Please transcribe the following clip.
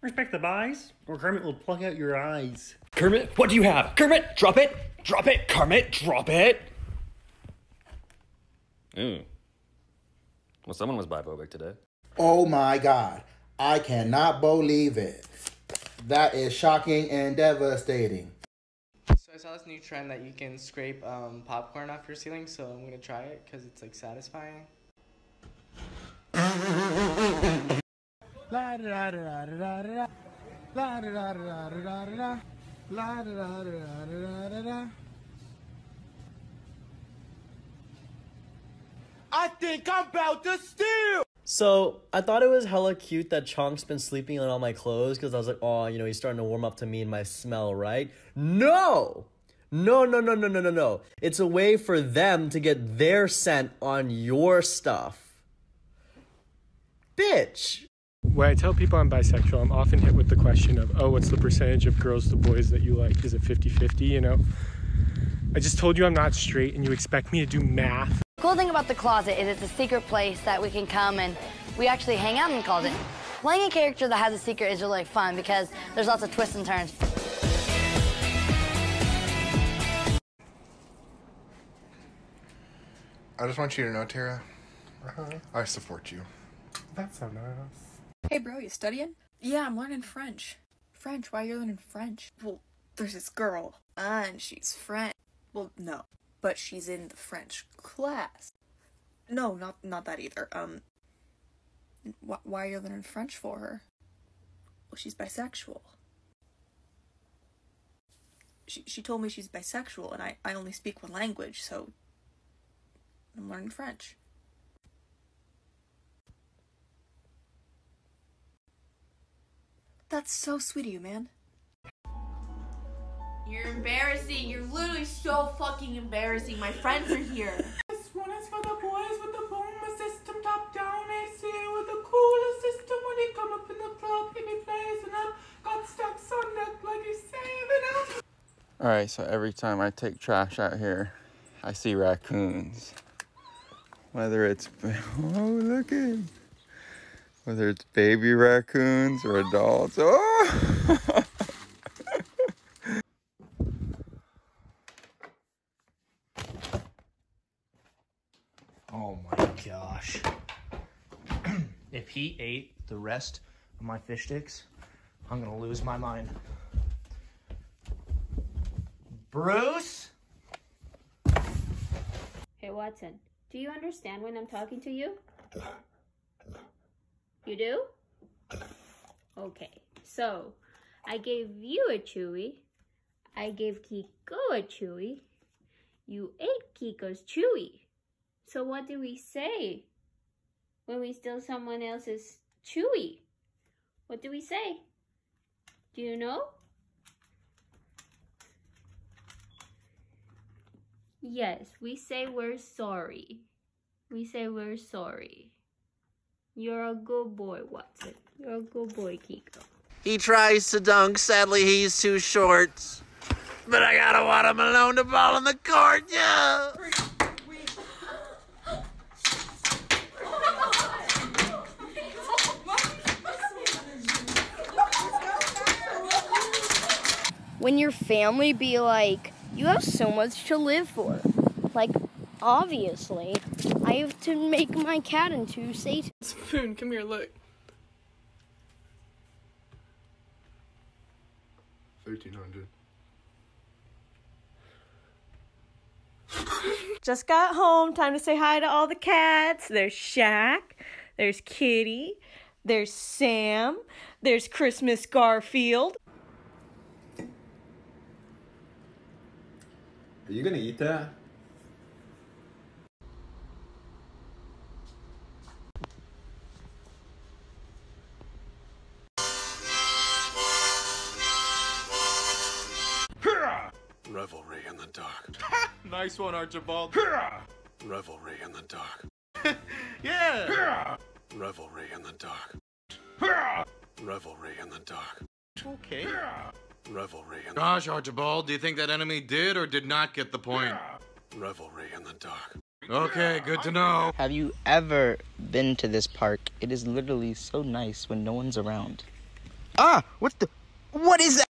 Respect the buys, or Kermit will pluck out your eyes. Kermit, what do you have? Kermit, drop it! Drop it! Kermit, drop it! Ooh. Well, someone was biphobic today. Oh my god. I cannot believe it. That is shocking and devastating. So I saw this new trend that you can scrape um, popcorn off your ceiling, so I'm gonna try it because it's like satisfying. La da da da da da da. La da da da da da da. La da da da da da da. I think I'm about to steal. So I thought it was hella cute that Chonk's been sleeping on all my clothes because I was like, oh, you know, he's starting to warm up to me and my smell, right? No! No, no, no, no, no, no, no. It's a way for them to get their scent on your stuff. Bitch. When I tell people I'm bisexual, I'm often hit with the question of, oh, what's the percentage of girls to boys that you like? Is it 50 50? You know? I just told you I'm not straight and you expect me to do math. The Cool thing about the closet is it's a secret place that we can come and we actually hang out in the closet. Playing a character that has a secret is really fun because there's lots of twists and turns. I just want you to know, Tara, uh-huh. I support you. That's so nice. Hey, bro, you studying? Yeah, I'm learning French. French? Why are you learning French? Well, there's this girl, and she's French. Well, no, but she's in the French class. No, not not that either. Um, wh- why are you learning French for her? Well, she's bisexual. She she told me she's bisexual, and I I only speak one language, so I'm learning French. That's so sweet of you, man. You're embarrassing. You're literally so fucking embarrassing. My friends are here. This one is for the boys with the boomer system, top down AC with the coolest system. When he come up in the club, he be blazing up. Got stacks on neck like he's saving up. Alright, so every time I take trash out here, I see raccoons. Whether it's, oh, look at Whether it's baby raccoons or adults. Oh! Oh my gosh. if he ate the rest of my fish sticks, I'm gonna lose my mind. Bruce? Hey, Watson, do you understand when I'm talking to you? You do? Okay, so I gave you a chewy. I gave Kiko a chewy. You ate Kiko's chewy. So what do we say when we steal someone else's chewy? What do we say? Do you know? Yes, we say we're sorry. We say we're sorry. You're a good boy, Watson. You're a good boy, Kiko. He tries to dunk, sadly he's too short. But I gotta want him alone to ball in the court, yeah! when your family be like, you have so much to live for. Like, obviously, I have to make my cat into Satan. Spoon, come here, look. 1300. Just got home. Time to say hi to all the cats. There's Shaq. There's Kitty. There's Sam. There's Christmas Garfield. Are you gonna eat that? Revelry in the dark. nice one, Archibald. Revelry in the dark. yeah. Revelry in the dark. Revelry in the dark. Okay. Revelry in the Gosh, Archibald, do you think that enemy did or did not get the point? Revelry in the dark. Okay, good to know. Have you ever been to this park? It is literally so nice when no one's around. Ah, what the? What is that?